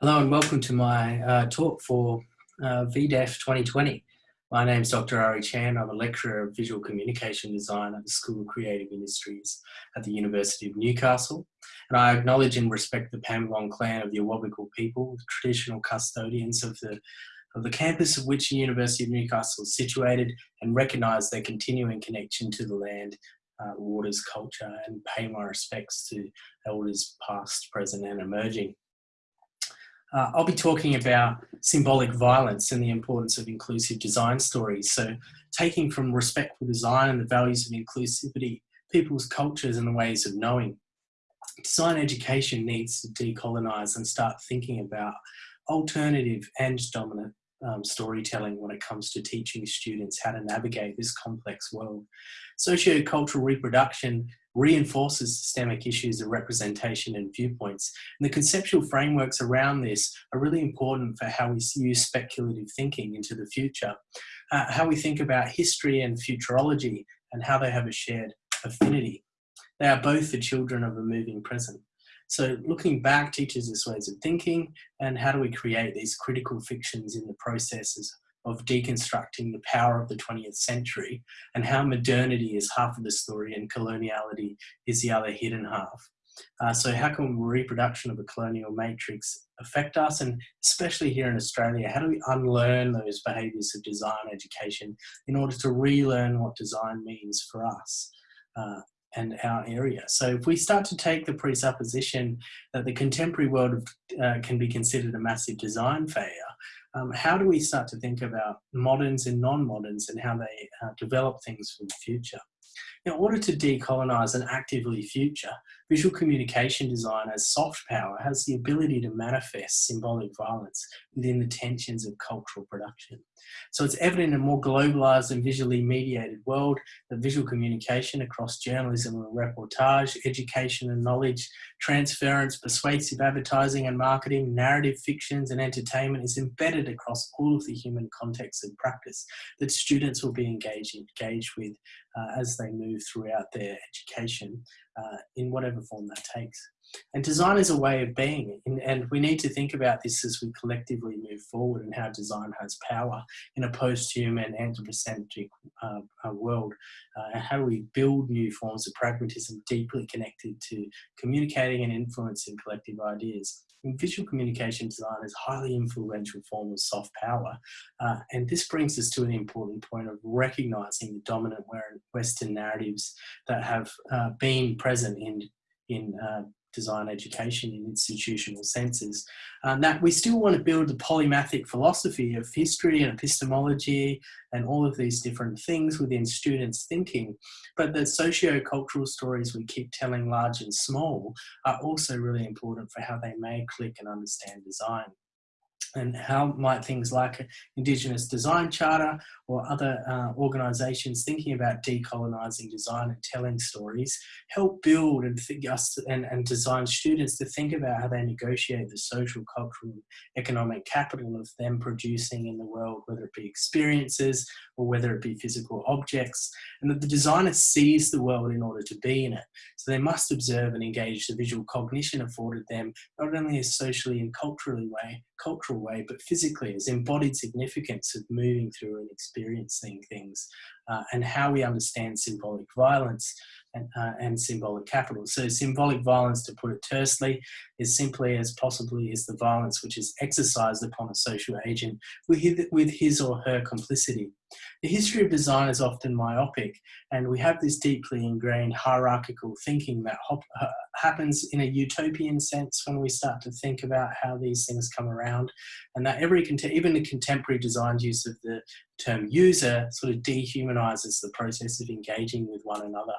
Hello and welcome to my uh, talk for uh, VDEF 2020. My name is Dr. Ari Chand. I'm a lecturer of visual communication design at the School of Creative Industries at the University of Newcastle. And I acknowledge and respect the Pambalong clan of the Awabakal people, the traditional custodians of the, of the campus of which the University of Newcastle is situated and recognise their continuing connection to the land, uh, waters, culture and pay my respects to elders past, present and emerging. Uh, I'll be talking about symbolic violence and the importance of inclusive design stories. So taking from respectful design and the values of inclusivity, people's cultures and the ways of knowing. Design education needs to decolonize and start thinking about alternative and dominant um, storytelling when it comes to teaching students how to navigate this complex world. Sociocultural reproduction reinforces systemic issues of representation and viewpoints. And the conceptual frameworks around this are really important for how we use speculative thinking into the future, uh, how we think about history and futurology and how they have a shared affinity. They are both the children of a moving present. So looking back teaches us ways of thinking and how do we create these critical fictions in the processes of deconstructing the power of the 20th century and how modernity is half of the story and coloniality is the other hidden half. Uh, so how can reproduction of a colonial matrix affect us and especially here in Australia, how do we unlearn those behaviours of design education in order to relearn what design means for us? Uh, and our area. So if we start to take the presupposition that the contemporary world uh, can be considered a massive design failure, um, how do we start to think about moderns and non-moderns and how they uh, develop things for the future? In order to decolonize and actively future, visual communication design as soft power has the ability to manifest symbolic violence within the tensions of cultural production. So it's evident in a more globalized and visually mediated world that visual communication across journalism and reportage, education and knowledge, transference, persuasive advertising and marketing, narrative fictions and entertainment is embedded across all of the human contexts and practice that students will be engaged, engaged with uh, as they move throughout their education uh, in whatever form that takes. And design is a way of being, and we need to think about this as we collectively move forward and how design has power in a post-human anthropocentric uh, world. Uh, how do we build new forms of pragmatism deeply connected to communicating and influencing collective ideas? Visual communication design is a highly influential form of soft power. Uh, and this brings us to an important point of recognizing the dominant Western narratives that have uh, been present in, in uh, design education in institutional senses. Um, that we still want to build a polymathic philosophy of history and epistemology and all of these different things within students' thinking, but the socio-cultural stories we keep telling large and small are also really important for how they may click and understand design and how might things like Indigenous Design Charter or other uh, organisations thinking about decolonising design and telling stories help build and, us and, and design students to think about how they negotiate the social, cultural, economic capital of them producing in the world, whether it be experiences or whether it be physical objects, and that the designer sees the world in order to be in it. So they must observe and engage the visual cognition afforded them, not only a socially and culturally way, cultural way, but physically as embodied significance of moving through and experiencing things uh, and how we understand symbolic violence and, uh, and, symbolic capital. So symbolic violence, to put it tersely, is simply as possibly is the violence which is exercised upon a social agent with his, with his or her complicity. The history of design is often myopic, and we have this deeply ingrained hierarchical thinking that happens in a utopian sense when we start to think about how these things come around, and that every even the contemporary design use of the term user sort of dehumanizes the process of engaging with one another.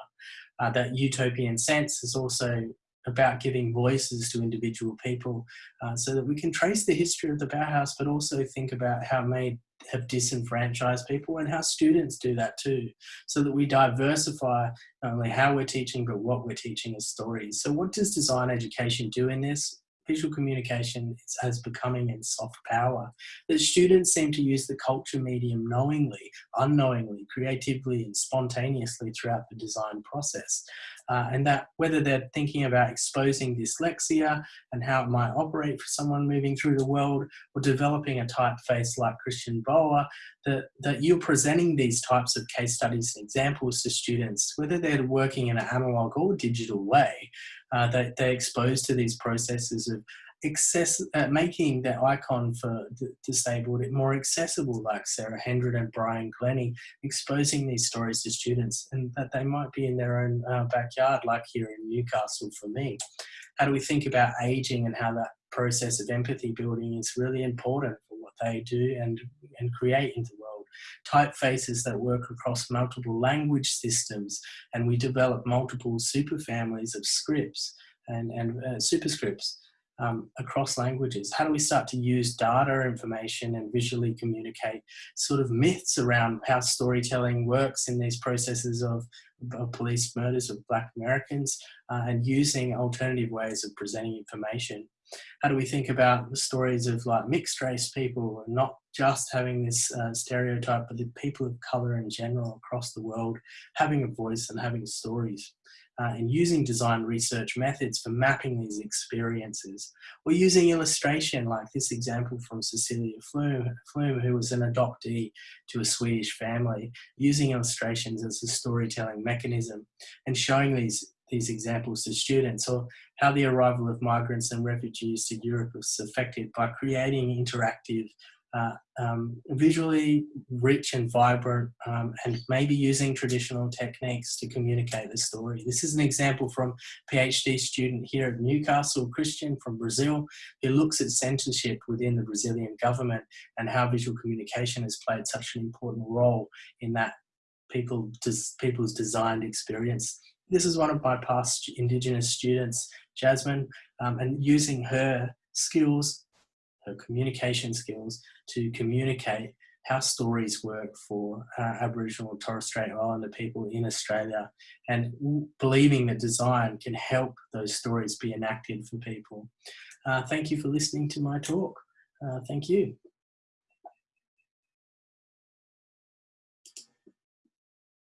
Uh, that utopian sense is also about giving voices to individual people uh, so that we can trace the history of the Bauhaus, but also think about how may have disenfranchised people and how students do that too, so that we diversify not only how we're teaching, but what we're teaching as stories. So what does design education do in this? Visual communication is as becoming in soft power. That students seem to use the culture medium knowingly, unknowingly, creatively and spontaneously throughout the design process. Uh, and that whether they're thinking about exposing dyslexia and how it might operate for someone moving through the world or developing a typeface like Christian Boer, that, that you're presenting these types of case studies and examples to students, whether they're working in an analog or digital way, uh, they, they're exposed to these processes of access, uh, making the icon for disabled more accessible, like Sara Hendren and Brian Glenney, exposing these stories to students and that they might be in their own uh, backyard, like here in Newcastle for me. How do we think about aging and how that process of empathy building is really important for what they do and, and create into the world? Typefaces that work across multiple language systems and we develop multiple superfamilies of scripts and, and uh, superscripts um, across languages? How do we start to use data information and visually communicate sort of myths around how storytelling works in these processes of, of police murders of Black Americans uh, and using alternative ways of presenting information? How do we think about the stories of like mixed race people and not just having this uh, stereotype, but the people of color in general across the world having a voice and having stories? uh, and using design research methods for mapping these experiences. Or using illustration like this example from Cecilia Flum, Flum who was an adoptee to a Swedish family, using illustrations as a storytelling mechanism and showing these these examples to students or how the arrival of migrants and refugees to Europe was affected by creating interactive uh, um, visually rich and vibrant um, and maybe using traditional techniques to communicate the story. This is an example from PhD student here at Newcastle, Christian from Brazil, who looks at censorship within the Brazilian government and how visual communication has played such an important role in that people, people's designed experience. This is one of my past Indigenous students, Jasmine, um, and using her skills her communication skills to communicate how stories work for uh, Aboriginal and Torres Strait Islander people in Australia and believing that design can help those stories be enacted for people. Uh, thank you for listening to my talk. Uh, thank you.